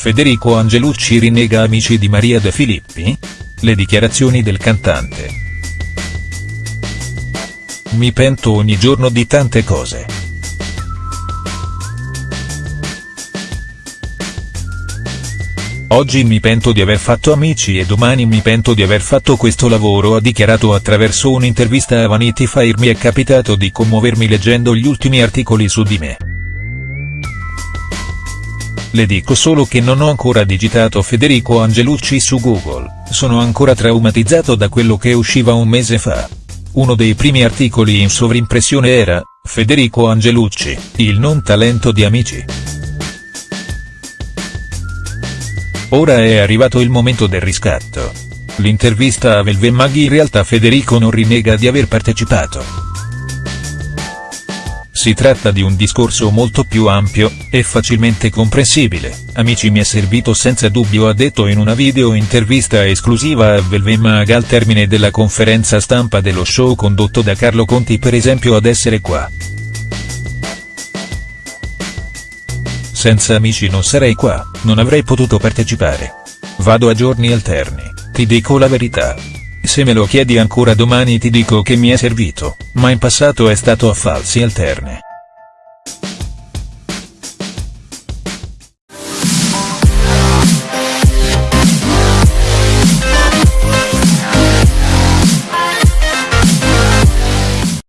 Federico Angelucci rinnega Amici di Maria De Filippi? Le dichiarazioni del cantante. Mi pento ogni giorno di tante cose. Oggi mi pento di aver fatto amici e domani mi pento di aver fatto questo lavoro ha dichiarato attraverso un'intervista a Vanity Fair mi è capitato di commuovermi leggendo gli ultimi articoli su di me. Le dico solo che non ho ancora digitato Federico Angelucci su Google, sono ancora traumatizzato da quello che usciva un mese fa. Uno dei primi articoli in sovrimpressione era, Federico Angelucci, il non talento di Amici. Ora è arrivato il momento del riscatto. L'intervista a Velve Maghi in realtà Federico non rinnega di aver partecipato. Si tratta di un discorso molto più ampio, e facilmente comprensibile, amici mi è servito senza dubbio ha detto in una video intervista esclusiva a Velvemag al termine della conferenza stampa dello show condotto da Carlo Conti per esempio ad essere qua. Senza amici non sarei qua, non avrei potuto partecipare. Vado a giorni alterni, ti dico la verità. Se me lo chiedi ancora domani ti dico che mi è servito, ma in passato è stato a falsi alterne.